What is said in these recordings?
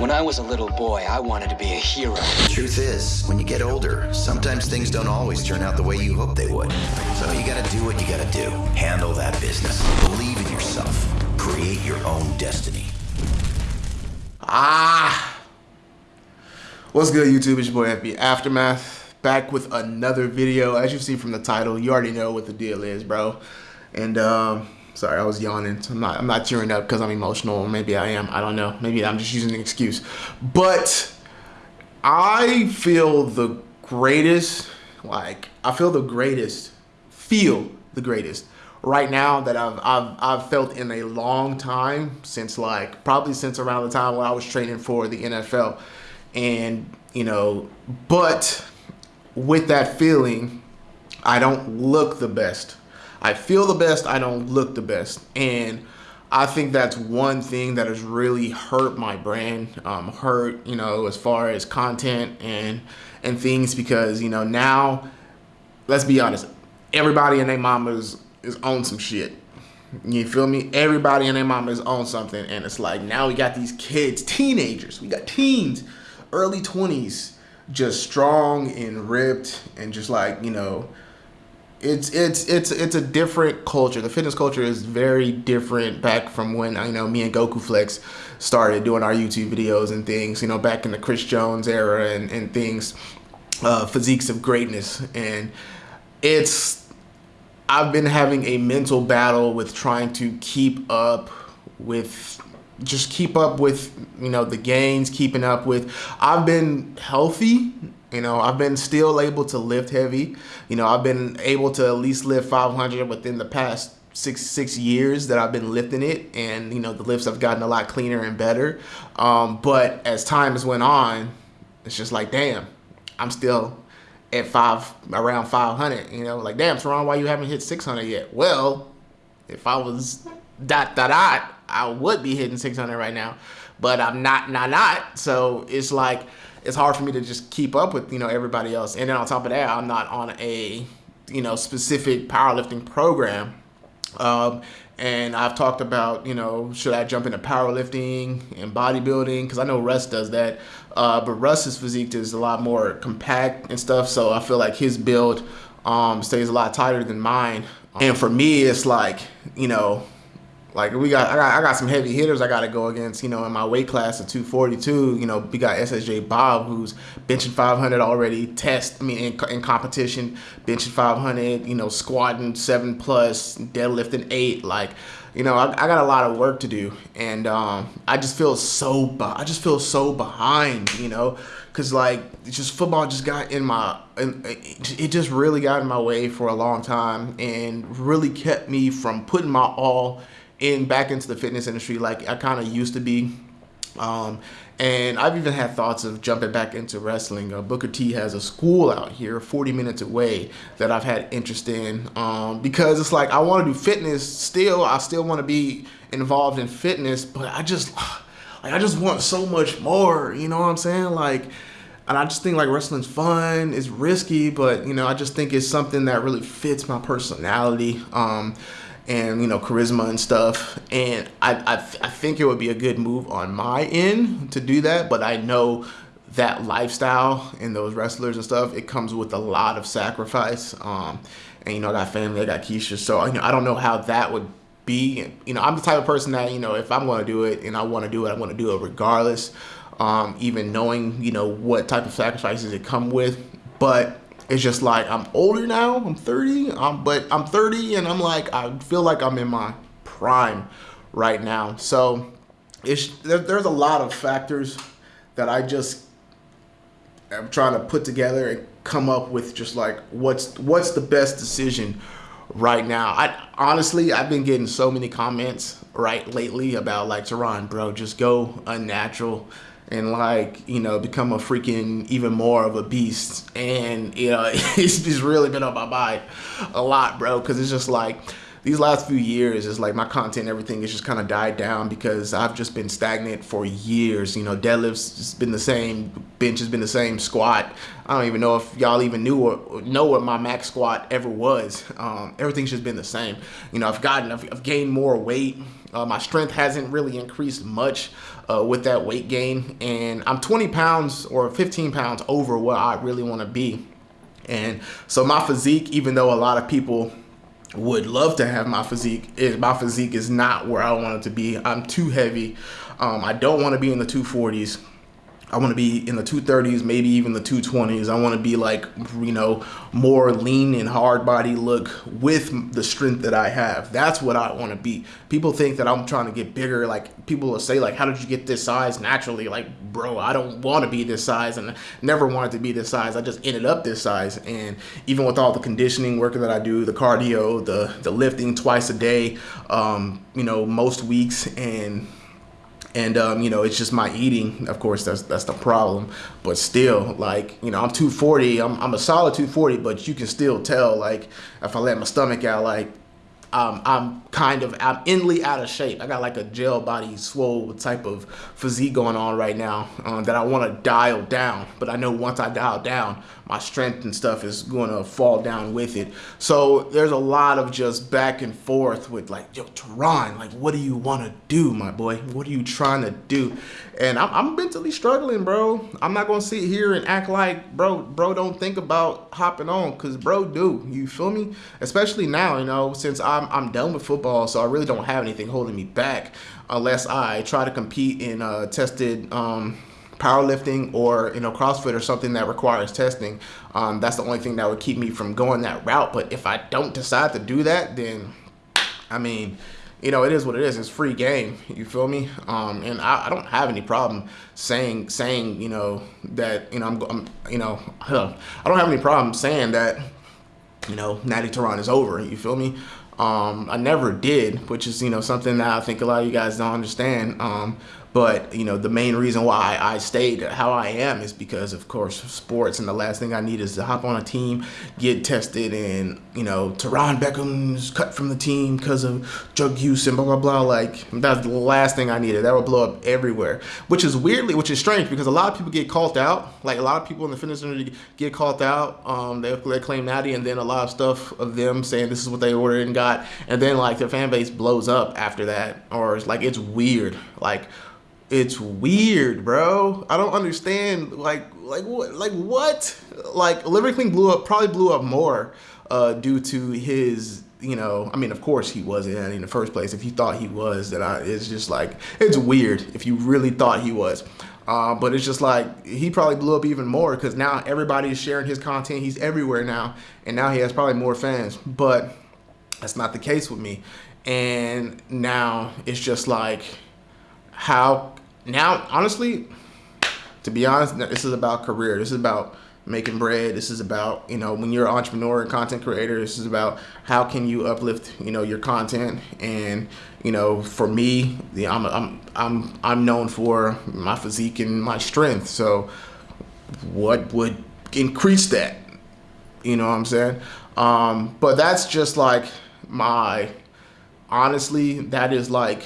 When I was a little boy, I wanted to be a hero. The truth is, when you get older, sometimes things don't always turn out the way you hope they would. So you gotta do what you gotta do. Handle that business. Believe in yourself. Create your own destiny. Ah! What's good, YouTube? It's your boy FB Aftermath. Back with another video. As you see from the title, you already know what the deal is, bro. And um, Sorry, I was yawning. I'm not. I'm not tearing up because I'm emotional. Maybe I am. I don't know. Maybe I'm just using an excuse. But I feel the greatest. Like I feel the greatest. Feel the greatest right now that I've, I've I've felt in a long time since like probably since around the time when I was training for the NFL, and you know, but with that feeling, I don't look the best. I feel the best, I don't look the best. And I think that's one thing that has really hurt my brand, um, hurt, you know, as far as content and and things because, you know, now, let's be honest, everybody and their mama is, is on some shit. You feel me? Everybody and their mama is on something. And it's like now we got these kids, teenagers, we got teens, early 20s, just strong and ripped and just like, you know, it's it's it's it's a different culture. The fitness culture is very different back from when you know me and Goku Flex started doing our YouTube videos and things. You know, back in the Chris Jones era and and things, uh, physiques of greatness, and it's. I've been having a mental battle with trying to keep up with just keep up with you know the gains keeping up with i've been healthy you know, I've been still able to lift heavy. You know, I've been able to at least lift 500 within the past six six years that I've been lifting it, and you know, the lifts have gotten a lot cleaner and better. Um, but as time has went on, it's just like, damn, I'm still at five around 500. You know, like, damn, Teron, why you haven't hit 600 yet? Well, if I was dot dot dot, I would be hitting 600 right now, but I'm not, not, not. So it's like it's hard for me to just keep up with you know everybody else. And then on top of that, I'm not on a you know specific powerlifting program. Um, and I've talked about, you know, should I jump into powerlifting and bodybuilding? Because I know Russ does that. Uh, but Russ's physique is a lot more compact and stuff. So I feel like his build um, stays a lot tighter than mine. And for me, it's like, you know, like we got I, got, I got some heavy hitters I got to go against, you know, in my weight class of 242. You know, we got SSJ Bob who's benching 500 already. Test, I mean, in, in competition, benching 500. You know, squatting seven plus, deadlifting eight. Like, you know, I, I got a lot of work to do, and um, I just feel so I just feel so behind. You know, because like just football just got in my it just really got in my way for a long time and really kept me from putting my all in back into the fitness industry like I kind of used to be. Um, and I've even had thoughts of jumping back into wrestling. Uh, Booker T has a school out here 40 minutes away that I've had interest in um, because it's like I want to do fitness still. I still want to be involved in fitness, but I just like I just want so much more. You know what I'm saying? Like, and I just think like wrestling's fun. It's risky, but you know I just think it's something that really fits my personality. Um, and you know charisma and stuff. And I, I, I think it would be a good move on my end to do that but I know that lifestyle and those wrestlers and stuff it comes with a lot of sacrifice. Um, and you know I got family I got Keisha so you know I don't know how that would be. You know I'm the type of person that you know if I'm going to do it and I want to do it I want to do it regardless um, even knowing you know what type of sacrifices it come with. But it's just like I'm older now. I'm 30, um, but I'm 30 and I'm like, I feel like I'm in my prime right now. So it's, there, there's a lot of factors that I just am trying to put together and come up with just like what's what's the best decision right now. I honestly I've been getting so many comments right lately about like Teron, bro, just go unnatural and like you know become a freaking even more of a beast. And you know it's just really been on my mind a lot bro because it's just like these last few years is like my content, everything has just kind of died down because I've just been stagnant for years. You know, deadlifts has been the same, bench has been the same, squat. I don't even know if y'all even knew or know what my max squat ever was. Um, everything's just been the same. You know, I've gotten, I've, I've gained more weight. Uh, my strength hasn't really increased much uh, with that weight gain, and I'm 20 pounds or 15 pounds over what I really want to be. And so my physique, even though a lot of people would love to have my physique is my physique is not where I want it to be. I'm too heavy. Um, I don't want to be in the 240s. I want to be in the 230s, maybe even the 220s. I want to be like, you know, more lean and hard body look with the strength that I have. That's what I want to be. People think that I'm trying to get bigger. Like people will say like, how did you get this size naturally? Like, bro, I don't want to be this size and never wanted to be this size. I just ended up this size. And even with all the conditioning work that I do, the cardio, the, the lifting twice a day, um, you know, most weeks and and um, you know it's just my eating of course that's that's the problem. But still like you know i'm 240 i'm, I'm a solid 240 but you can still tell like if i let my stomach out like um, I'm kind of I'm inly out of shape. I got like a gel body swole type of physique going on right now um, that I want to dial down. But I know once I dial down, my strength and stuff is going to fall down with it. So there's a lot of just back and forth with like, yo, Teron, like, what do you want to do, my boy? What are you trying to do? And I'm, I'm mentally struggling, bro. I'm not going to sit here and act like, bro, bro, don't think about hopping on because bro do. You feel me? Especially now, you know, since I'm, I'm done with football, so I really don't have anything holding me back unless I try to compete in uh, tested um, powerlifting or you know CrossFit or something that requires testing. Um, that's the only thing that would keep me from going that route. But if I don't decide to do that, then I mean, you know, it is what it is. It's free game. You feel me? Um, and I, I, don't have any problem saying saying you know that you know I'm, I'm you know I don't have any problem saying that you know Natty Teron is over. You feel me? Um, I never did, which is you know something that I think a lot of you guys don't understand. Um, but you know, the main reason why I stayed how I am is because, of course, sports. And the last thing I need is to hop on a team, get tested, and you know, Teron Beckham's cut from the team because of drug use and blah blah blah. Like that's the last thing I needed. That would blow up everywhere. Which is weirdly, which is strange because a lot of people get called out. Like a lot of people in the fitness industry get called out. Um, they, they claim natty, and then a lot of stuff of them saying this is what they ordered and got, and then like their fan base blows up after that, or it's like it's weird. Like it's weird, bro. I don't understand. Like, like what? Like what? Like Liver King blew up, probably blew up more uh, due to his. You know, I mean, of course he wasn't in the first place. If you thought he was, then I, it's just like it's weird. If you really thought he was, uh, but it's just like he probably blew up even more because now everybody is sharing his content. He's everywhere now, and now he has probably more fans. But that's not the case with me. And now it's just like, how now, honestly, to be honest, this is about career. This is about making bread. This is about, you know, when you're an entrepreneur and content creator, this is about how can you uplift, you know, your content. And, you know, for me, I'm, I'm, I'm, I'm known for my physique and my strength. So what would increase that? You know what I'm saying? Um, but that's just like my, honestly, that is like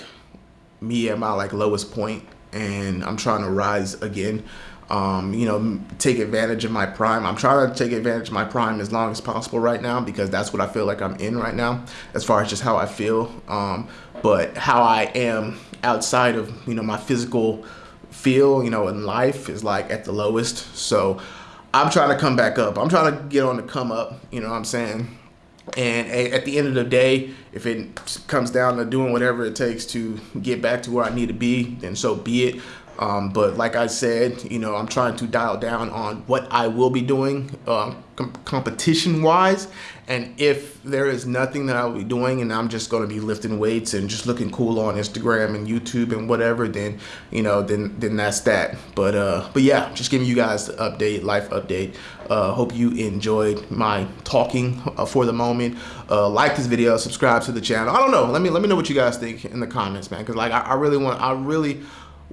me at my like lowest point and I'm trying to rise again. Um, you know, take advantage of my prime. I'm trying to take advantage of my prime as long as possible right now because that's what I feel like I'm in right now as far as just how I feel. Um, but how I am outside of, you know, my physical feel, you know, in life is like at the lowest. So I'm trying to come back up. I'm trying to get on the come up, you know what I'm saying? And at the end of the day, if it comes down to doing whatever it takes to get back to where I need to be, then so be it. Um, but like I said, you know, I'm trying to dial down on what I will be doing um, com competition wise. And if there is nothing that I will be doing and I'm just going to be lifting weights and just looking cool on Instagram and YouTube and whatever, then, you know, then, then that's that. But, uh, but yeah, just giving you guys the update, life update. Uh, hope you enjoyed my talking uh, for the moment. Uh, like this video, subscribe to the channel. I don't know. Let me, let me know what you guys think in the comments, man. Cause like, I, I really want, I really,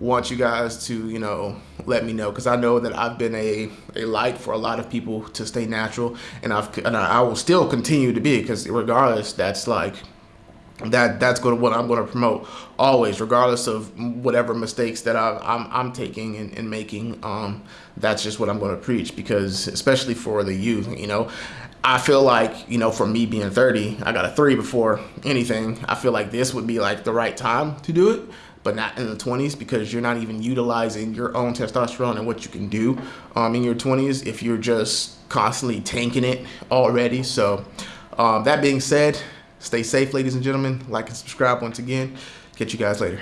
want you guys to, you know, let me know because I know that I've been a, a light for a lot of people to stay natural and I've and I will still continue to be because regardless, that's like that that's going to what I'm going to promote always, regardless of whatever mistakes that I, I'm I'm taking and, and making. Um, that's just what I'm going to preach because, especially for the youth, you know, I feel like you know, for me being 30, I got a three before anything. I feel like this would be like the right time to do it. But not in the 20s because you're not even utilizing your own testosterone and what you can do um, in your 20s if you're just constantly tanking it already. So, um, that being said, Stay safe, ladies and gentlemen. Like and subscribe once again. Catch you guys later.